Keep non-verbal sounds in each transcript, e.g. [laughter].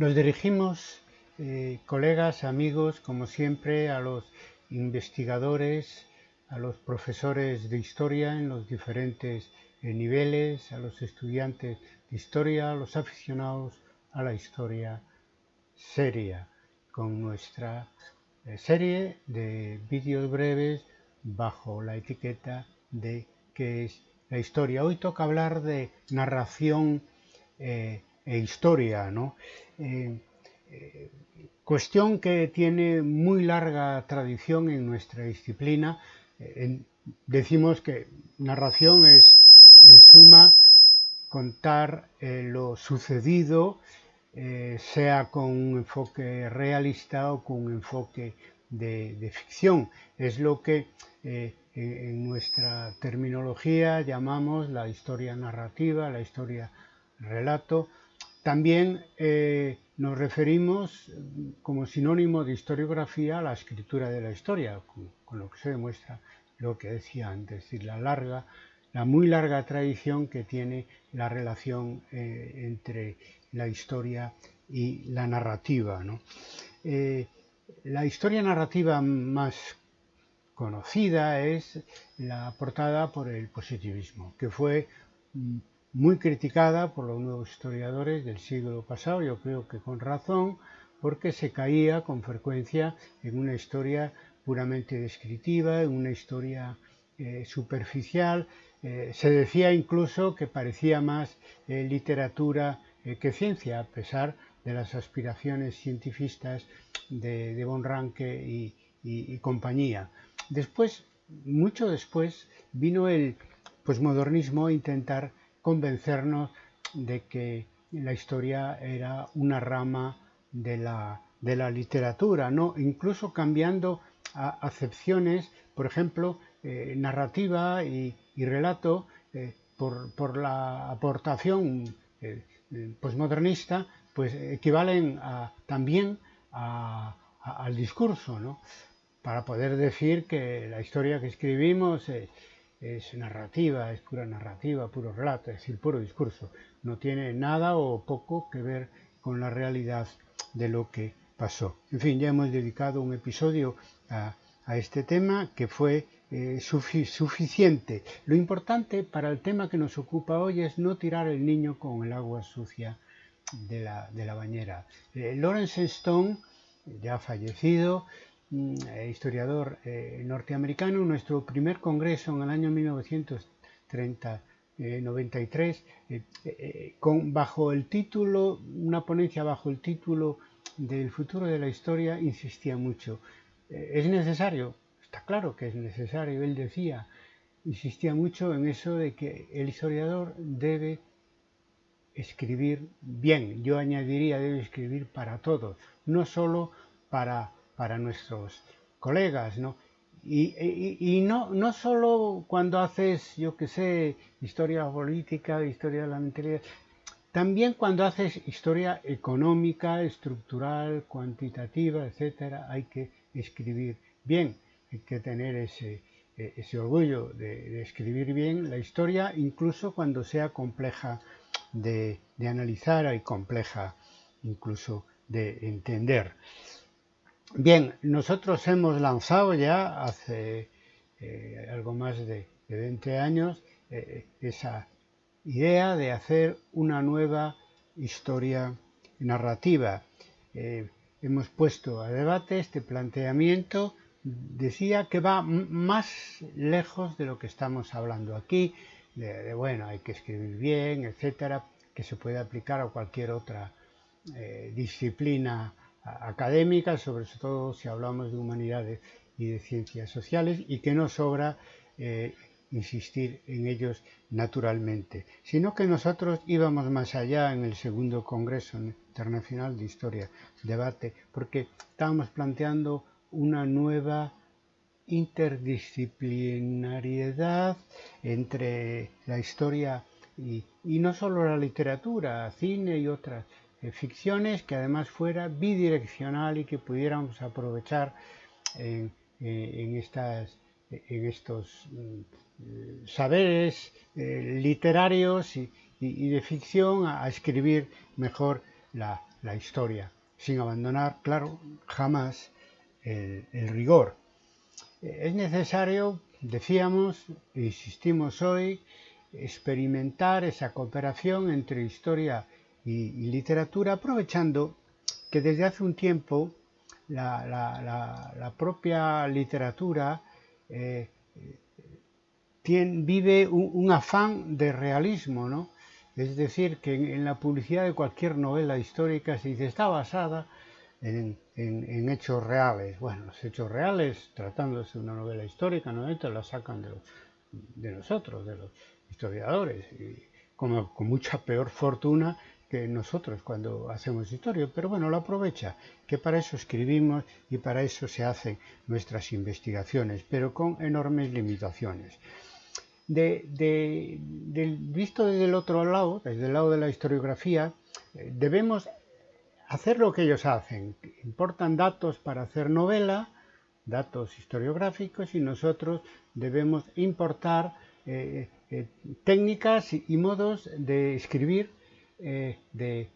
Nos dirigimos, eh, colegas, amigos, como siempre, a los investigadores, a los profesores de historia en los diferentes eh, niveles, a los estudiantes de historia, a los aficionados a la historia seria, con nuestra eh, serie de vídeos breves bajo la etiqueta de qué es la historia. Hoy toca hablar de narración e historia, ¿no? Eh, eh, cuestión que tiene muy larga tradición en nuestra disciplina. Eh, decimos que narración es, en suma, contar lo sucedido, sea con un enfoque realista o con un enfoque de, ficción. Es lo que en nuestra terminología llamamos la historia narrativa, la historia relato, también eh, nos referimos como sinónimo de historiografía a la escritura de la historia, con, lo que se demuestra lo que decía antes, es decir, la larga, la muy larga tradición que tiene la relación eh, entre la historia y la narrativa. Eh, la historia narrativa más conocida es la aportada por el positivismo, que fue mm, muy criticada por los nuevos historiadores del siglo pasado, yo creo que con razón, porque se caía con frecuencia en una historia puramente descriptiva, en una historia eh, superficial. Eh, se decía incluso que parecía más eh, literatura que ciencia, a pesar de las aspiraciones cientifistas de, de Von y compañía. Después, mucho después, vino el posmodernismo a intentar convencernos de que la historia era una rama de la, de la literatura, ¿no? incluso cambiando acepciones, por ejemplo, eh, narrativa y, relato, eh, por, la aportación eh, posmodernista, pues equivalen a, también al discurso, ¿no? para poder decir que la historia que escribimos es narrativa, es pura narrativa, puro relato, es decir, puro discurso. No tiene nada o poco que ver con la realidad de lo que pasó. En fin, ya hemos dedicado un episodio a, este tema que fue eh, suficiente. Lo importante para el tema que nos ocupa hoy es no tirar el niño con el agua sucia de la, bañera. Eh, Lawrence Stone, ya fallecido, historiador eh, norteamericano, nuestro primer congreso en el año 1993, eh, con, bajo el título, una ponencia bajo el título del futuro de la historia, insistía mucho. es necesario, está claro que es necesario, él decía, insistía mucho en eso de que el historiador debe escribir bien, yo añadiría debe escribir para todos, no solo para para nuestros colegas, ¿no? Y, no, no solo cuando haces, yo qué sé, historia política, historia de la mentalidad, también cuando haces historia económica, estructural, cuantitativa, etcétera, hay que escribir bien, hay que tener ese, ese orgullo de, escribir bien la historia, incluso cuando sea compleja de, de analizar y compleja incluso de entender. Bien, nosotros hemos lanzado ya hace eh, algo más de, 20 años eh, esa idea de hacer una nueva historia narrativa. Eh, hemos puesto a debate este planteamiento, decía que va más lejos de lo que estamos hablando aquí, de, bueno, hay que escribir bien, etcétera, que se puede aplicar a cualquier otra disciplina académicas, sobre todo si hablamos de humanidades y de ciencias sociales, y que no sobra eh, insistir en ellos naturalmente, sino que nosotros íbamos más allá en el segundo Congreso Internacional de Historia, debate, porque estábamos planteando una nueva interdisciplinariedad entre la historia y, y no solo la literatura, cine y otras eh, ficciones que además fuera bidireccional y que pudiéramos aprovechar en, eh, estas, en estos mm, saberes eh, literarios y, de ficción a, escribir mejor la, la historia, sin abandonar, claro, jamás el, rigor. Es necesario, decíamos, e insistimos hoy, experimentar esa cooperación entre historia y, literatura, aprovechando que desde hace un tiempo la, propia literatura eh, vive un, afán de realismo, ¿no? Es decir, que en, la publicidad de cualquier novela histórica se dice está basada en, hechos reales. Bueno, los hechos reales, tratándose de una novela histórica, no la sacan de, nosotros, de los historiadores, y con mucha peor fortuna que nosotros cuando hacemos historia, pero bueno, lo aprovecha, que para eso escribimos y para eso se hacen nuestras investigaciones, pero con enormes limitaciones visto desde el otro lado, desde el lado de la historiografía, eh, debemos hacer lo que ellos hacen. Importan datos para hacer novela, datos historiográficos, y nosotros debemos importar eh, eh, técnicas y, modos de escribir de,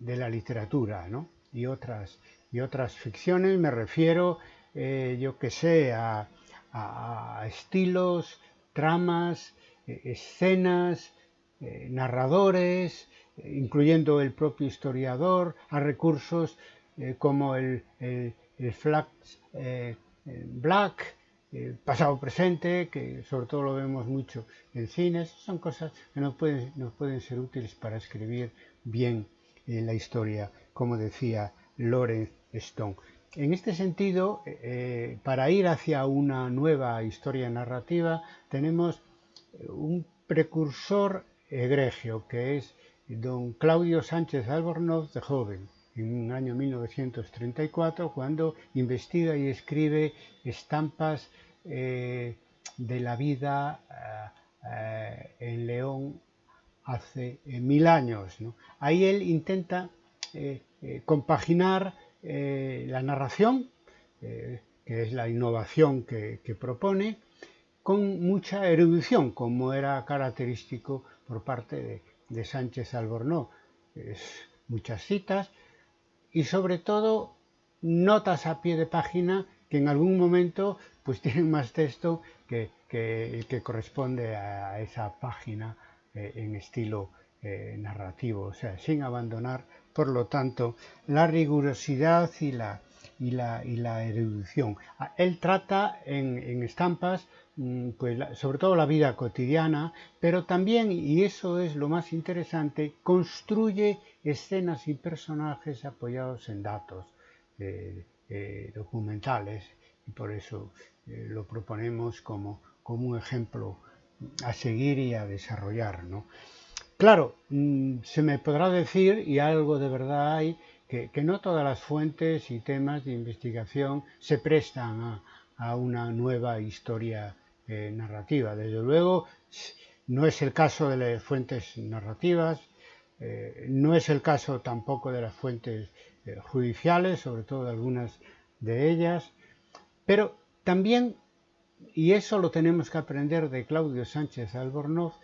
la literatura y, otras, y otras ficciones. Me refiero, yo que sé, a a, estilos, tramas, eh, escenas, eh, narradores, eh, incluyendo el propio historiador, a recursos como el, el, black, pasado presente, que sobre todo lo vemos mucho en cines, son cosas que nos pueden, ser útiles para escribir bien la historia, como decía Lawrence Stone. En este sentido, eh, para ir hacia una nueva historia narrativa, tenemos eh, un precursor egregio, que es don Claudio Sánchez Albornoz de joven, en el año 1934, cuando investiga y escribe estampas eh, de la vida en León hace mil años. Ahí él intenta compaginar eh, la narración, eh, que es la innovación que, propone, con mucha erudición, como era característico por parte de, Sánchez Albornoz. muchas citas y sobre todo notas a pie de página que en algún momento pues [laughs] tienen más texto que, el que corresponde a esa página eh, en estilo narrativo, o sea, sin abandonar por lo tanto, la rigurosidad y la, y la, y la erudición. Ah, él trata en, estampas mm, pues, sobre todo la vida cotidiana, pero también, y eso es lo más interesante, construye escenas y personajes apoyados en datos eh, eh, documentales y por eso eh, lo proponemos como, como un ejemplo a seguir y a desarrollar. ¿no? Claro, mm, se me podrá decir, y algo de verdad hay, que, no todas las fuentes y temas de investigación se prestan a, una nueva historia eh, narrativa. Desde luego, no es el caso de las fuentes narrativas, eh, no es el caso tampoco de las fuentes eh, judiciales, sobre todo algunas de ellas, pero también, y eso lo tenemos que aprender de Claudio Sánchez Albornoz,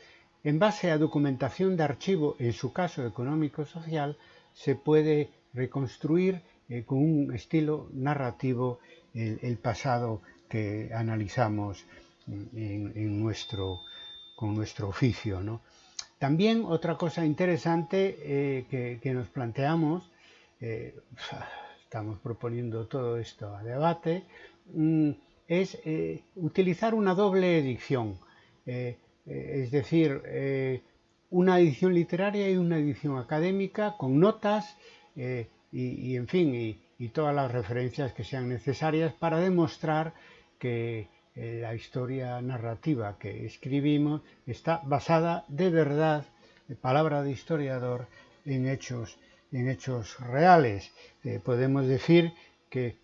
en base a documentación de archivo, en su caso económico-social, se puede reconstruir eh, con un estilo narrativo el, pasado que analizamos en, nuestro, con nuestro oficio. También otra cosa interesante eh, que, nos planteamos, eh, [sighs] estamos proponiendo todo esto a debate, mm, es utilizar una doble edición. Es decir, una edición literaria y una edición académica con notas eh, y, en fin, y, todas las referencias que sean necesarias para demostrar que la historia narrativa que escribimos está basada de verdad, de palabra de historiador, en hechos, en hechos reales. podemos decir que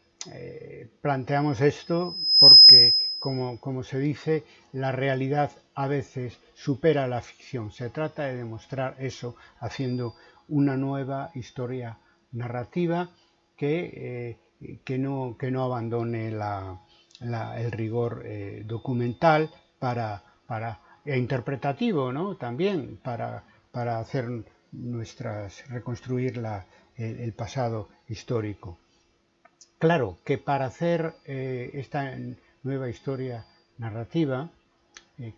planteamos esto porque como, se dice, la realidad a veces supera la ficción. Se trata de demostrar eso haciendo una nueva historia narrativa que, eh, que, no, que no, abandone el rigor eh, documental para, para, e interpretativo ¿no? también para, para hacer nuestras, reconstruir el, pasado histórico. Claro que para hacer eh, esta nueva historia narrativa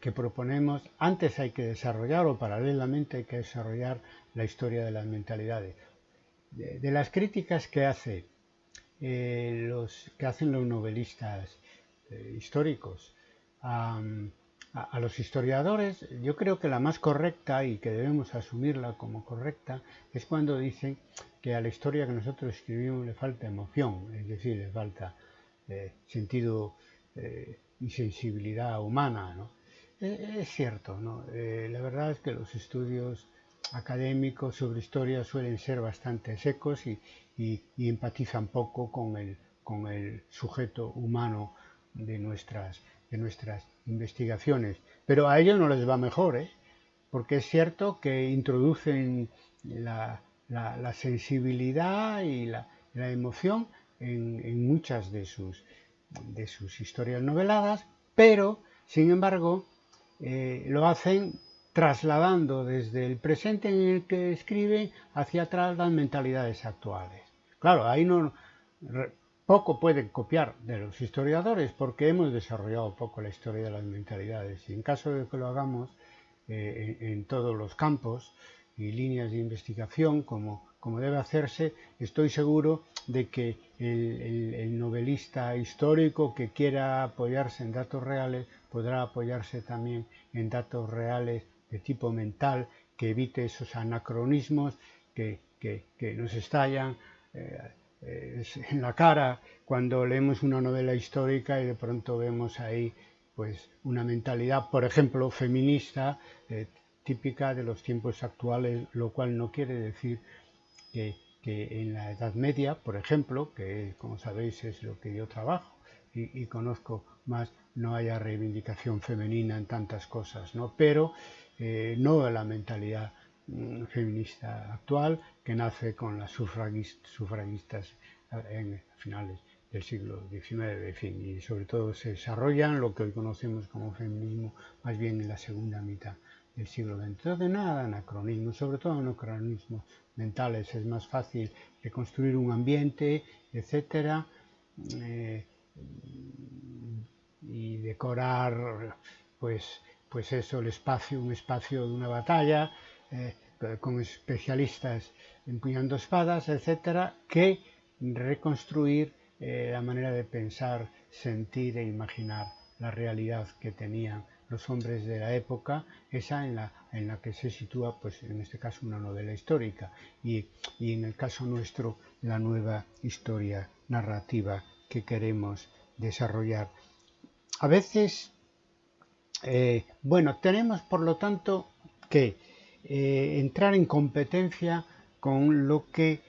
que proponemos, antes hay que desarrollar o paralelamente hay que desarrollar la historia de las mentalidades. De, las críticas que, eh, los, que hacen los novelistas históricos a, los historiadores, yo creo que la más correcta y que debemos asumirla como correcta es cuando dicen que a la historia que nosotros escribimos le falta emoción, es decir, le falta eh, sentido eh, y sensibilidad humana. Eh, es cierto, ¿no? la verdad es que los estudios académicos sobre historia suelen ser bastante secos y, y empatizan poco con el, con el sujeto humano de nuestras, de nuestras investigaciones. Pero a ellos no les va mejor, ¿eh? porque es cierto que introducen la, sensibilidad y la, emoción en, muchas de sus, de sus historias noveladas, pero, sin embargo, eh, lo hacen trasladando desde el presente en el que escriben hacia atrás las mentalidades actuales. Claro, ahí no poco pueden copiar de los historiadores porque hemos desarrollado poco la historia de las mentalidades y en caso de que lo hagamos eh, en, todos los campos y líneas de investigación como, como debe hacerse, estoy seguro de que el, novelista histórico que quiera apoyarse en datos reales podrá apoyarse también en datos reales de tipo mental que evite esos anacronismos que, nos estallan. Eh, en la cara cuando leemos una novela histórica y de pronto vemos ahí pues una mentalidad, por ejemplo, feminista, eh, típica de los tiempos actuales, lo cual no quiere decir que, en la Edad Media, por ejemplo, que como sabéis es lo que yo trabajo y, conozco más, no haya reivindicación femenina en tantas cosas, ¿no? pero eh, no la mentalidad mm, feminista actual que nace con las sufragistas en finales del siglo XIX, y sobre todo se desarrollan lo que hoy conocemos como feminismo, más bien en la segunda mitad del siglo XX. Entonces, nada anacronismo, sobre todo anacronismos mentales, es más fácil reconstruir un ambiente, etcétera, eh, y decorar, pues, pues eso, el espacio, un espacio de una batalla, eh, con especialistas empuñando espadas, etcétera, que reconstruir eh, la manera de pensar, sentir e imaginar la realidad que tenían los hombres de la época, esa en la, en la que se sitúa, pues en este caso, una novela histórica. Y, en el caso nuestro, la nueva historia narrativa que queremos desarrollar. A veces, eh, bueno, tenemos por lo tanto que eh, entrar en competencia con lo que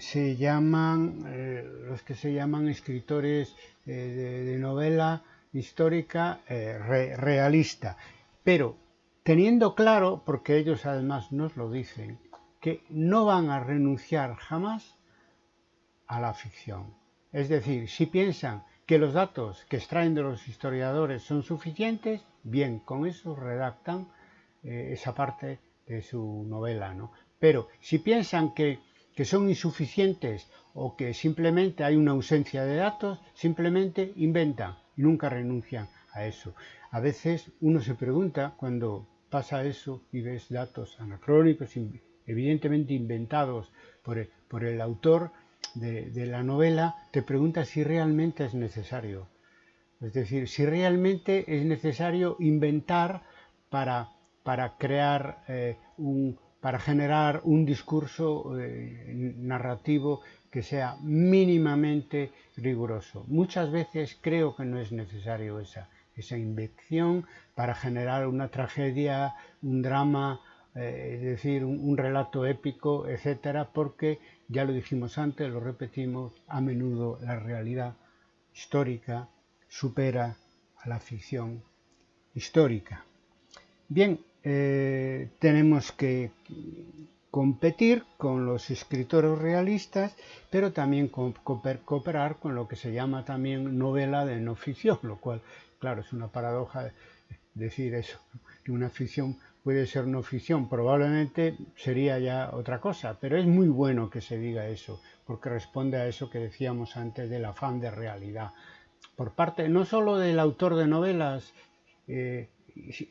se llaman, eh, los que se llaman escritores de, novela histórica realista, pero teniendo claro, porque ellos además nos lo dicen, que no van a renunciar jamás a la ficción. Es decir, si piensan que los datos que extraen de los historiadores son suficientes, bien, con eso redactan esa parte de su novela, ¿no? Pero si piensan que que son insuficientes o que simplemente hay una ausencia de datos, simplemente inventan y nunca renuncian a eso. A veces uno se pregunta cuando pasa eso y ves datos anacrónicos, evidentemente inventados por el, autor de, la novela, te preguntas si realmente es necesario. Es decir, si realmente es necesario inventar para, para crear eh, un, para generar un discurso eh, narrativo que sea mínimamente riguroso. Muchas veces creo que no es necesario esa, esa invención para generar una tragedia, un drama, eh, es decir, un, relato épico, etcétera, porque ya lo dijimos antes, lo repetimos, a menudo la realidad histórica supera a la ficción histórica. Bien, eh, tenemos que competir con los escritores realistas, pero también cooperar con lo que se llama también novela de no ficción, lo cual, claro, es una paradoja decir eso, que una ficción puede ser no ficción, probablemente sería ya otra cosa, pero es muy bueno que se diga eso, porque responde a eso que decíamos antes del afán de realidad, por parte no solo del autor de novelas eh,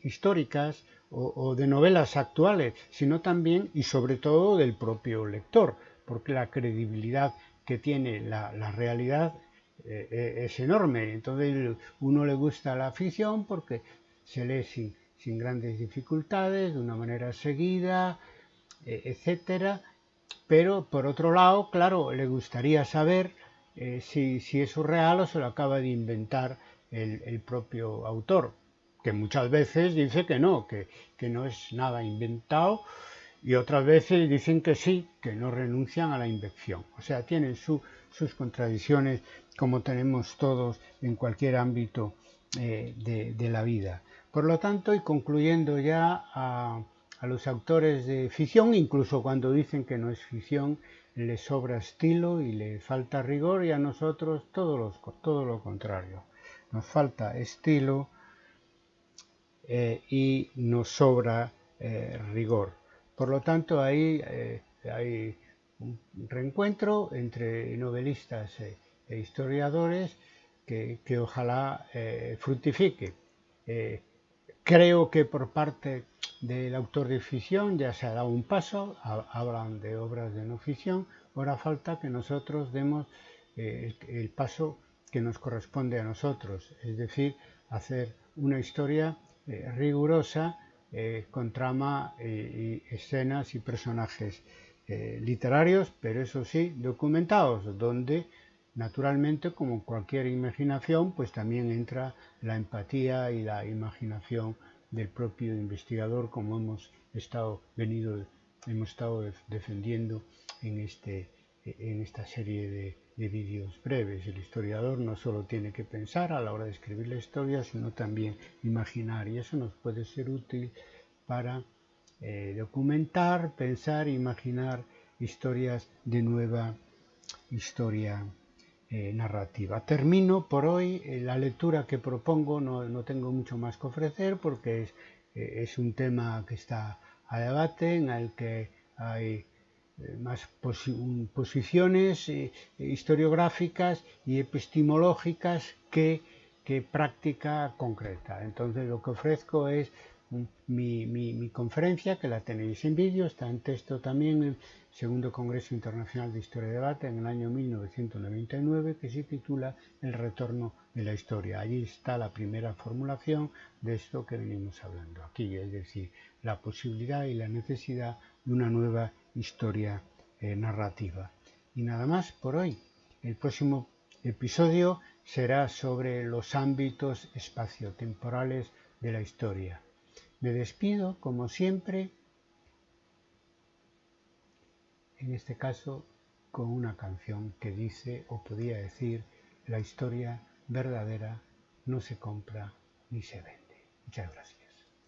históricas o, de novelas actuales, sino también y sobre todo del propio lector, porque la credibilidad que tiene la, realidad eh, eh, es enorme. Entonces uno le gusta la ficción porque se lee sin, sin grandes dificultades, de una manera seguida, eh, etcétera. Pero por otro lado, claro, le gustaría saber eh, si, si, es real o se lo acaba de inventar el, propio autor, que muchas veces dice que no, que, que, no es nada inventado, y otras veces dicen que sí, que no renuncian a la invención. O sea, tienen sus contradicciones como tenemos todos en cualquier ámbito eh, de la vida. Por lo tanto, y concluyendo ya a, los autores de ficción, incluso cuando dicen que no es ficción, les sobra estilo y le falta rigor y a nosotros todo, todo lo contrario. Nos falta estilo eh, y nos sobra eh, rigor. Por lo tanto, ahí eh, hay un reencuentro entre novelistas e historiadores que, que ojalá fructifique. Creo que por parte del autor de ficción ya se ha dado un paso, hablan de obras de no ficción, ahora falta que nosotros demos eh, el paso que nos corresponde a nosotros, es decir, hacer una historia eh, rigurosa eh, con trama y escenas y personajes literarios, pero eso sí, documentados, donde Naturalmente, como cualquier imaginación, pues también entra la empatía y la imaginación del propio investigador, como hemos estado venido, hemos estado defendiendo en, este, en esta serie de, vídeos breves. El historiador no solo tiene que pensar a la hora de escribir la historia, sino también imaginar, y eso nos puede ser útil para eh, documentar, pensar, imaginar historias de nueva historia eh, narrativa. Termino por hoy eh, la lectura que propongo, no, tengo mucho más que ofrecer porque es, eh, es, un tema que está a debate, en el que hay más posiciones historiográficas y epistemológicas que, que práctica concreta. Entonces lo que ofrezco es mi, conferencia, que la tenéis en vídeo, está en texto también en el Segundo Congreso Internacional de Historia y Debate en el año 1999, que se titula El retorno de la historia. Allí está la primera formulación de esto que venimos hablando aquí, es decir, la posibilidad y la necesidad de una nueva historia eh, narrativa. Y nada más por hoy. El próximo episodio será sobre los ámbitos espaciotemporales de la historia. Me despido, como siempre, en este caso con una canción que dice, o podría decir, la historia verdadera no se compra ni se vende. Muchas gracias.